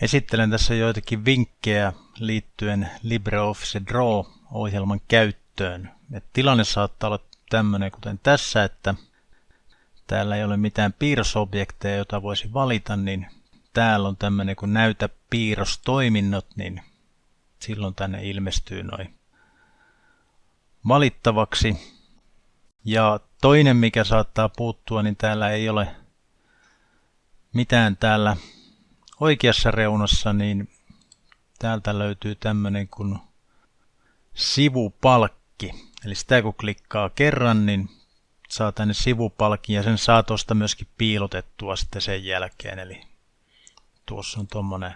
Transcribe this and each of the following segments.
Esittelen tässä joitakin vinkkejä liittyen LibreOffice Draw-ohjelman käyttöön. Et tilanne saattaa olla tämmöinen kuten tässä, että täällä ei ole mitään piirrosobjekteja, jota voisi valita, niin täällä on tämmöinen kun näytä piirrostoiminnot, niin silloin tänne ilmestyy noin valittavaksi. Ja toinen, mikä saattaa puuttua, niin täällä ei ole mitään täällä oikeassa reunassa, niin täältä löytyy tämmöinen kuin sivupalkki. Eli sitä kun klikkaa kerran, niin saa tänne sivupalkin ja sen saa tuosta myöskin piilotettua sitten sen jälkeen. Eli tuossa on tuommoinen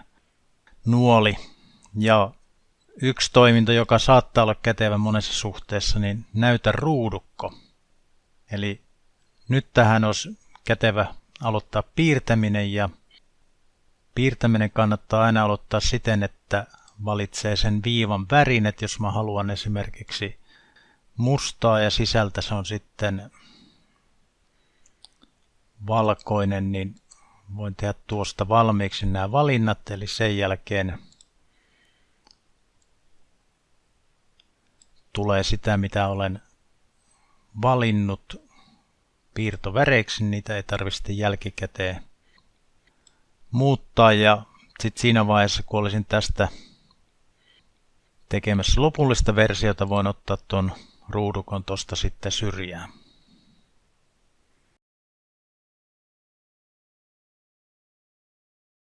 nuoli. Ja yksi toiminto, joka saattaa olla kätevä monessa suhteessa, niin näytä ruudukko. Eli nyt tähän olisi kätevä aloittaa piirtäminen ja piirtäminen kannattaa aina aloittaa siten, että valitsee sen viivan värin, että jos mä haluan esimerkiksi mustaa ja sisältä se on sitten valkoinen, niin voin tehdä tuosta valmiiksi nämä valinnat, eli sen jälkeen tulee sitä, mitä olen valinnut piirtoväreiksi, niitä ei tarvitse jälkikäteen muuttaa ja sitten siinä vaiheessa, kun olisin tästä tekemässä lopullista versiota, voin ottaa tuon ruudukon tuosta sitten syrjään.